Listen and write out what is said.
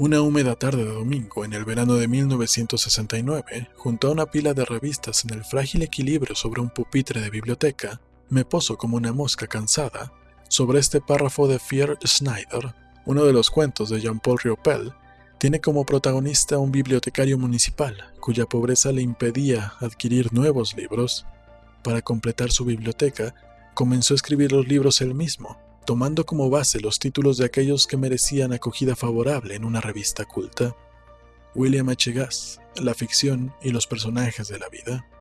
Una húmeda tarde de domingo en el verano de 1969, junto a una pila de revistas en el frágil equilibrio sobre un pupitre de biblioteca, me poso como una mosca cansada sobre este párrafo de Fear Schneider, uno de los cuentos de Jean-Paul Riopel, tiene como protagonista a un bibliotecario municipal cuya pobreza le impedía adquirir nuevos libros. Para completar su biblioteca, comenzó a escribir los libros él mismo, tomando como base los títulos de aquellos que merecían acogida favorable en una revista culta. William H. Gass, la ficción y los personajes de la vida.